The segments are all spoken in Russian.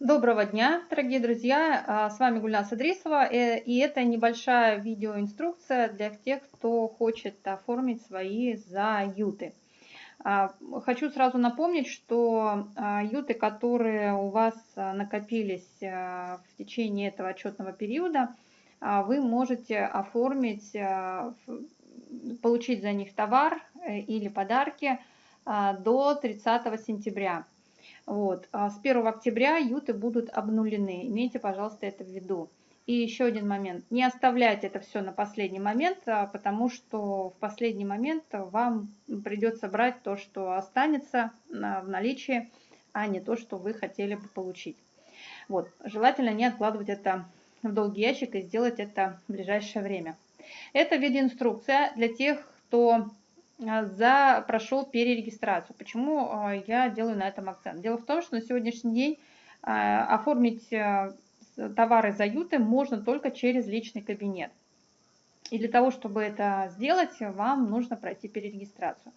Доброго дня, дорогие друзья! А, с вами Гульнас Идрисова, э, и это небольшая видеоинструкция для тех, кто хочет оформить свои заюты. А, хочу сразу напомнить, что а, юты, которые у вас накопились в течение этого отчетного периода, вы можете оформить, получить за них товар э, или подарки до 30 сентября. Вот. А с 1 октября юты будут обнулены. Имейте, пожалуйста, это в виду. И еще один момент. Не оставляйте это все на последний момент, а, потому что в последний момент вам придется брать то, что останется в наличии, а не то, что вы хотели бы получить. Вот. Желательно не откладывать это в долгий ящик и сделать это в ближайшее время. Это видеоинструкция для тех, кто а, за, прошел перерегистрацию. Почему а, я делаю на этом акцент? Дело в том, что на сегодняшний день а, оформить товары за юты можно только через личный кабинет. И для того, чтобы это сделать, вам нужно пройти перерегистрацию.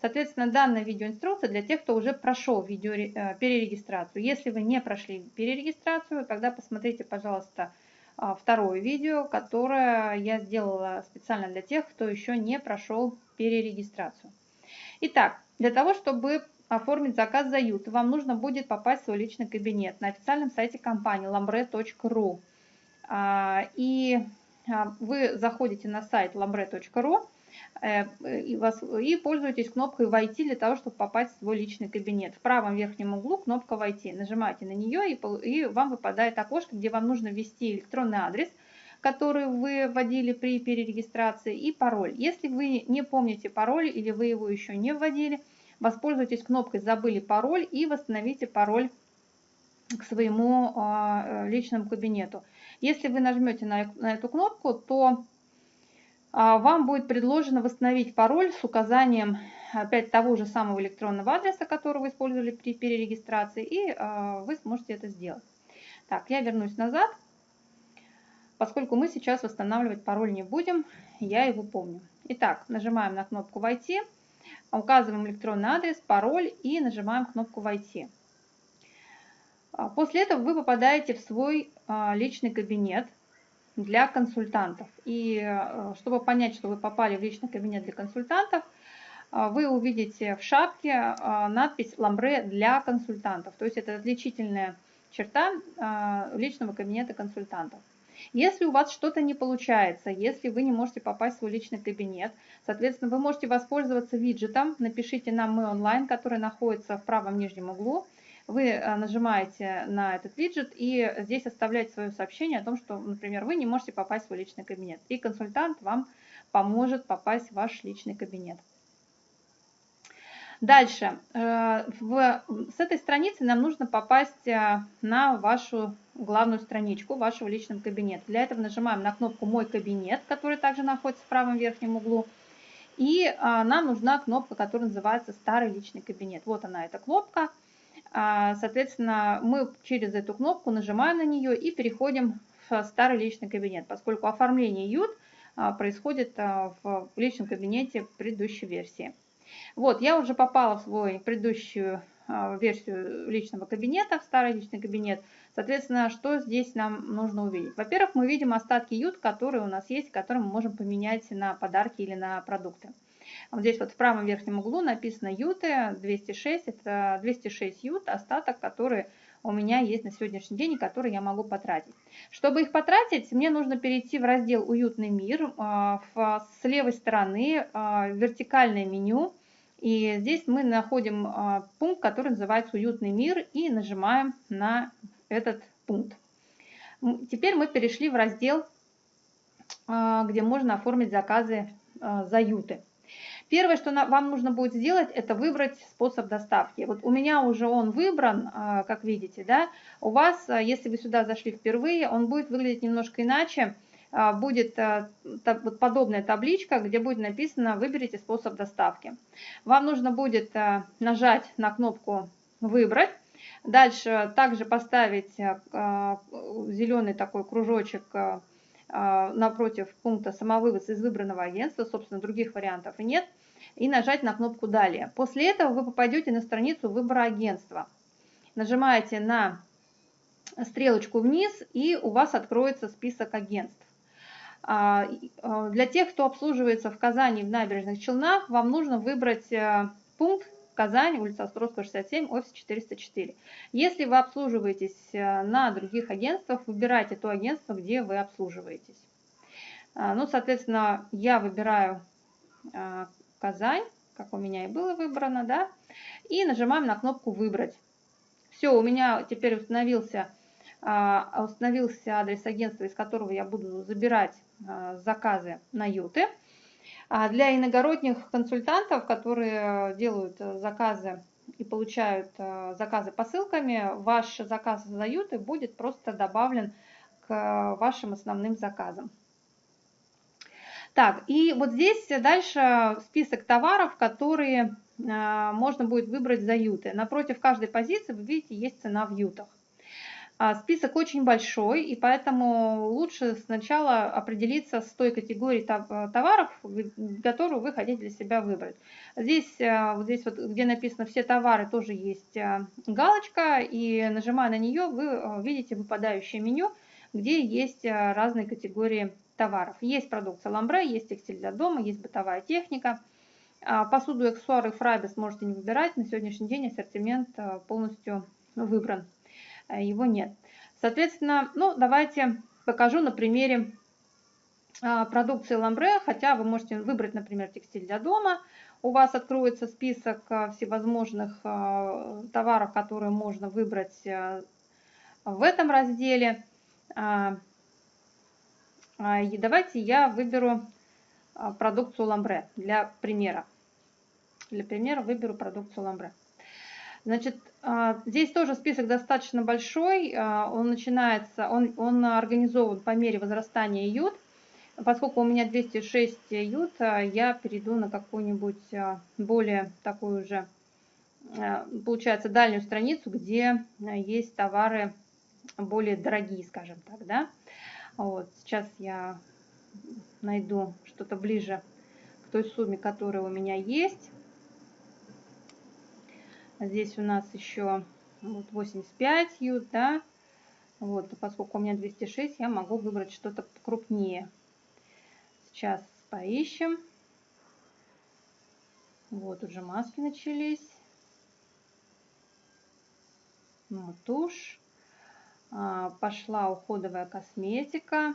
Соответственно, данная видеоинструкция для тех, кто уже прошел видео, э, перерегистрацию. Если вы не прошли перерегистрацию, тогда посмотрите, пожалуйста, второе видео, которое я сделала специально для тех, кто еще не прошел перерегистрацию. Итак, для того, чтобы оформить заказ за ют, вам нужно будет попасть в свой личный кабинет на официальном сайте компании lambre.ru. А, и а, вы заходите на сайт lambre.ru и, вас, и пользуетесь кнопкой «Войти» для того, чтобы попасть в свой личный кабинет. В правом верхнем углу кнопка «Войти». Нажимаете на нее, и, и вам выпадает окошко, где вам нужно ввести электронный адрес – который вы вводили при перерегистрации, и пароль. Если вы не помните пароль или вы его еще не вводили, воспользуйтесь кнопкой «Забыли пароль» и восстановите пароль к своему а, личному кабинету. Если вы нажмете на, на эту кнопку, то вам будет предложено восстановить пароль с указанием опять того же самого электронного адреса, который вы использовали при перерегистрации, и а, вы сможете это сделать. Так, я вернусь назад. Поскольку мы сейчас восстанавливать пароль не будем, я его помню. Итак, нажимаем на кнопку «Войти», указываем электронный адрес, пароль и нажимаем кнопку «Войти». А, после этого вы попадаете в свой а, личный кабинет для консультантов. И а, чтобы понять, что вы попали в личный кабинет для консультантов, вы увидите в шапке надпись «Ламбре для консультантов». То есть это отличительная черта личного кабинета консультантов. Если у вас что-то не получается, если вы не можете попасть в свой личный кабинет, соответственно, вы можете воспользоваться виджетом. Напишите нам «Мы онлайн», который находится в правом нижнем углу. Вы э, нажимаете на этот виджет и здесь оставляете свое сообщение о том, что, например, вы не можете попасть в свой личный кабинет. И консультант вам поможет попасть в ваш личный кабинет. Дальше. Э, в, с этой страницы нам нужно попасть э, на вашу главную страничку вашего личного кабинета. Для этого нажимаем на кнопку «Мой кабинет», который также находится в правом верхнем углу. И а, нам нужна кнопка, которая называется «Старый личный кабинет». Вот она, эта кнопка. А, соответственно, мы через эту кнопку нажимаем на нее и переходим в старый личный кабинет, поскольку оформление ют а, происходит а, в личном кабинете предыдущей версии. Вот, я уже попала в свой предыдущую версию личного кабинета, в старый личный кабинет. Соответственно, что здесь нам нужно увидеть? Во-первых, мы видим остатки ют, которые у нас есть, которые мы можем поменять на подарки или на продукты. Вот здесь вот в правом верхнем углу написано юты 206, это 206 ют, остаток, который у меня есть на сегодняшний день и который я могу потратить. Чтобы их потратить, мне нужно перейти в раздел «Уютный мир». А, с левой стороны а, вертикальное меню – и здесь мы находим а, пункт, который называется «Уютный мир» и нажимаем на этот пункт. Теперь мы перешли в раздел, где можно оформить заказы за юты. Первое, что вам нужно будет сделать, это выбрать способ доставки. Вот у меня уже он выбран, как видите, да. У вас, если вы сюда зашли впервые, он будет выглядеть немножко иначе. А, будет подобная табличка, где будет написано «Выберите способ доставки». Вам нужно будет нажать на кнопку «Выбрать». Дальше также поставить зеленый такой кружочек напротив пункта «Самовывоз из выбранного агентства», собственно, других вариантов нет, и нажать на кнопку «Далее». После этого вы попадете на страницу выбора агентства. Нажимаете на стрелочку вниз, и у вас откроется список агентств. А, а, для тех, кто обслуживается в Казани в набережных Челнах, вам нужно выбрать э, пункт Казань, улица Островского, 67, офис 404. Если вы обслуживаетесь э, на других агентствах, выбирайте то агентство, где вы обслуживаетесь. А, ну, соответственно, я выбираю Казань, как у меня и было выбрано, да, и нажимаем на кнопку «Выбрать». Все, у меня теперь установился, установился адрес агентства, из которого я буду забирать а, заказы на юты. А для иногородних консультантов, которые делают э, заказы и получают э, заказы посылками, ваш заказ за юты будет просто добавлен к вашим основным заказам. Так, и вот здесь дальше список товаров, которые э, можно будет выбрать за юты. Напротив каждой позиции, вы видите, есть цена в ютах. А, список очень большой, и поэтому лучше сначала определиться с той категорией э, товаров, которую вы хотите для себя выбрать. Здесь, э, вот здесь вот, где написано «Все товары», тоже есть э, галочка, и нажимая на нее, вы видите выпадающее меню, где есть разные категории товаров. Есть продукция ламбре, есть текстиль для дома, есть бытовая техника. А, посуду, аксессуары, фрайбес можете не выбирать. На сегодняшний день ассортимент полностью выбран. Э, его нет. Соответственно, ну, давайте покажу на примере а, продукции ламбре, хотя вы можете выбрать, например, текстиль для дома. У вас откроется список а, всевозможных а, товаров, которые можно выбрать в этом разделе. И давайте я выберу продукцию ламбре для примера. Для примера выберу продукцию ламбре. Значит, а, здесь тоже список достаточно большой. А, он начинается, он, он организован по мере возрастания ют. Поскольку у меня 206 ют, а, я перейду на какую-нибудь более такую же, получается, дальнюю страницу, где есть товары более дорогие, скажем так, да. Вот, сейчас я найду что-то ближе к той сумме, которая у меня есть. Здесь у нас еще вот 85 ют, да. Вот, поскольку у меня 206, я могу выбрать что-то крупнее. Сейчас поищем. Вот уже маски начались. Ну, тушь. А, пошла уходовая косметика.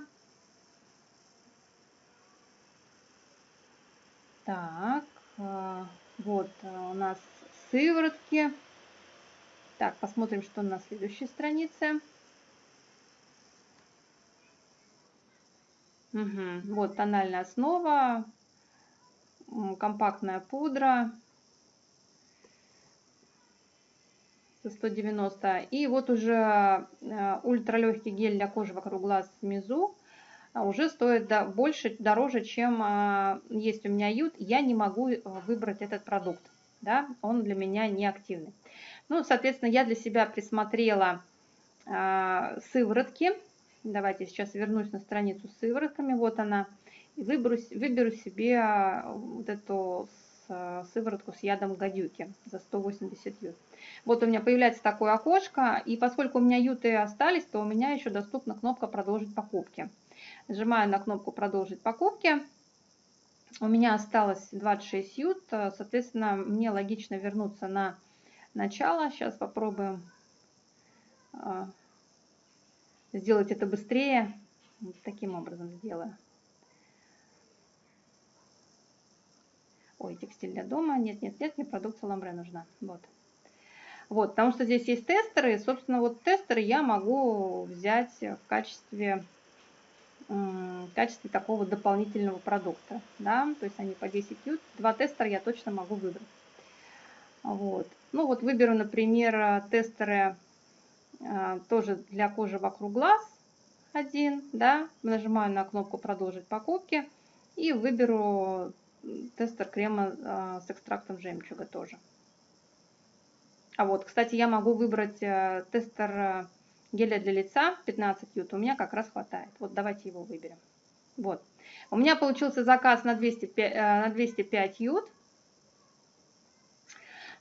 Так, а, вот а, у нас сыворотки. Так, посмотрим, что на следующей странице. Угу. Вот тональная основа, компактная пудра за 190. И вот уже э, ультралегкий гель для кожи вокруг глаз Мизу а уже стоит больше, дороже, чем а, есть у меня ют. Я не могу э, выбрать этот продукт да, он для меня не активный. Ну, соответственно, я для себя присмотрела э, сыворотки. Давайте сейчас вернусь на страницу с сыворотками. Вот она. И выберу, выберу себе вот эту сыворотку с ядом гадюки за 180 ют. Вот у меня появляется такое окошко. И поскольку у меня юты остались, то у меня еще доступна кнопка «Продолжить покупки». Нажимаю на кнопку «Продолжить покупки». У меня осталось 26 ют, э, соответственно, мне логично вернуться на начало. Сейчас попробуем э, сделать это быстрее. Вот таким образом сделаю. Ой, текстиль для дома. Нет, нет, нет, мне продукция ламбре нужна. Вот. Вот, потому что здесь есть тестеры. Собственно, вот тестеры я могу взять в качестве в качестве такого дополнительного продукта. Да? То есть они по 10 ют. Два тестера я точно могу выбрать. Вот. Ну вот выберу, например, тестеры э, тоже для кожи вокруг глаз один. Да? Нажимаю на кнопку «Продолжить покупки» и выберу тестер крема э, с экстрактом жемчуга тоже. А вот, кстати, я могу выбрать э, тестер геля для лица 15 ют у меня как раз хватает. Вот давайте его выберем. Вот. У меня получился заказ на 205, э, на 205 ют.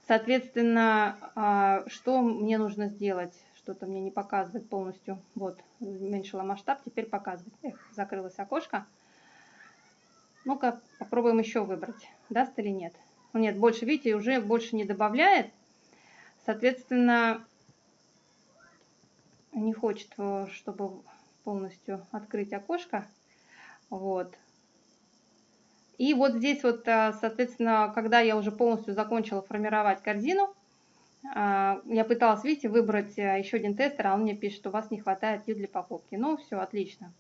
Соответственно, а, что мне нужно сделать? что-то мне не показывает полностью. Вот, уменьшила масштаб, теперь показывает. Эх, закрылось окошко. Ну-ка, попробуем еще выбрать, даст или нет. Ну, нет, больше, видите, уже больше не добавляет. Соответственно, не хочет, э, чтобы полностью открыть окошко. Вот. И вот здесь вот, э, соответственно, когда я уже полностью закончила формировать корзину, э, я пыталась, видите, выбрать еще один тестер, а он мне пишет, что у вас не хватает ю для покупки. Ну, все, отлично.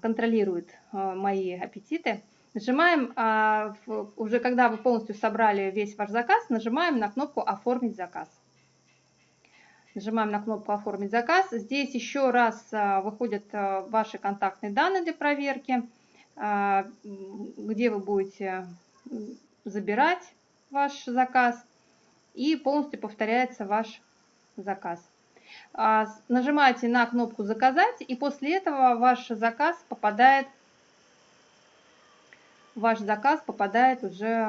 Контролирует мои аппетиты. Нажимаем, уже когда вы полностью собрали весь ваш заказ, нажимаем на кнопку «Оформить заказ». Нажимаем на кнопку «Оформить заказ». Здесь еще раз а, выходят а, ваши контактные данные для проверки, а, где вы будете забирать ваш заказ и полностью повторяется ваш заказ. Нажимаете на кнопку «Заказать» и после этого ваш заказ попадает ваш заказ попадает уже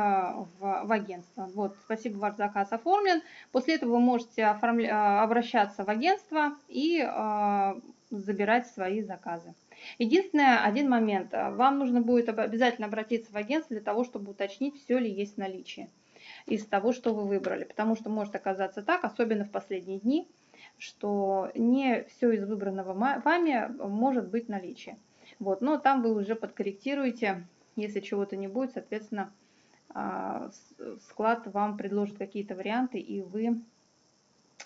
в, в агентство. Вот, спасибо, ваш заказ оформлен. После этого вы можете оформля... обращаться в агентство и э, забирать свои заказы. Единственное, один момент. Вам нужно будет обязательно обратиться в агентство для того, чтобы уточнить, все ли есть в наличии из того, что вы выбрали. Потому что может оказаться так, особенно в последние дни, что не все из выбранного вами может быть в наличии. Вот, но там вы уже подкорректируете если чего-то не будет, соответственно, а, склад вам предложит какие-то варианты, и вы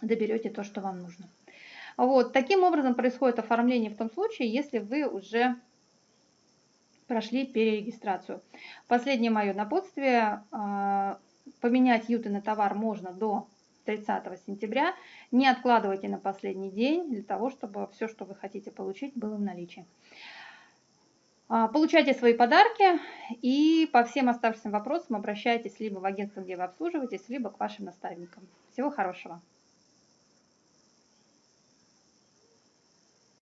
доберете то, что вам нужно. Вот, таким образом происходит оформление в том случае, если вы уже прошли перерегистрацию. Последнее мое напутствие. А, поменять юты на товар можно до 30 сентября. Не откладывайте на последний день для того, чтобы все, что вы хотите получить, было в наличии. А, получайте свои подарки и по всем оставшимся вопросам обращайтесь либо в агентство, где вы обслуживаетесь, либо к вашим наставникам. Всего хорошего!